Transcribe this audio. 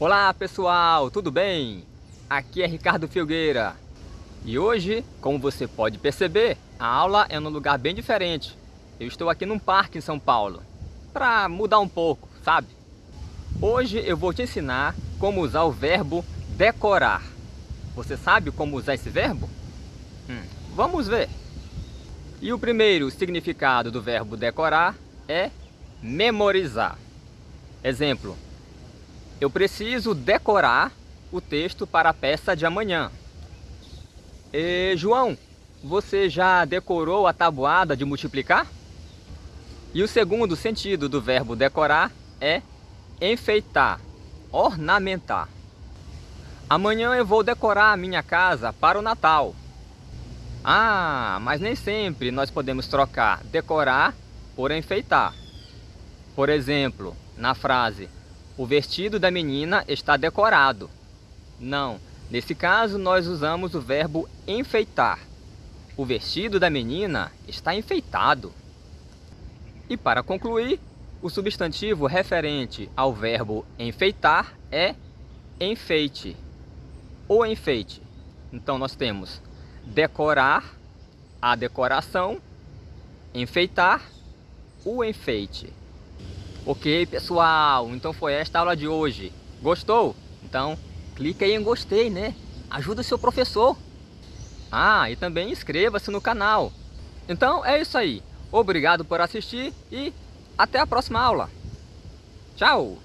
Olá pessoal, tudo bem? Aqui é Ricardo Filgueira e hoje, como você pode perceber, a aula é num lugar bem diferente. Eu estou aqui num parque em São Paulo para mudar um pouco, sabe? Hoje eu vou te ensinar como usar o verbo decorar. Você sabe como usar esse verbo? Hum, vamos ver! E o primeiro significado do verbo decorar é memorizar. Exemplo, eu preciso decorar o texto para a peça de amanhã. E, João, você já decorou a tabuada de multiplicar? E o segundo sentido do verbo decorar é enfeitar, ornamentar. Amanhã eu vou decorar a minha casa para o Natal. Ah, mas nem sempre nós podemos trocar decorar por enfeitar. Por exemplo, na frase o vestido da menina está decorado. Não, nesse caso nós usamos o verbo enfeitar. O vestido da menina está enfeitado. E para concluir, o substantivo referente ao verbo enfeitar é enfeite. O enfeite. Então nós temos decorar, a decoração, enfeitar, o enfeite. Ok, pessoal, então foi esta aula de hoje. Gostou? Então, clica aí em gostei, né? Ajuda o seu professor. Ah, e também inscreva-se no canal. Então, é isso aí. Obrigado por assistir e até a próxima aula. Tchau!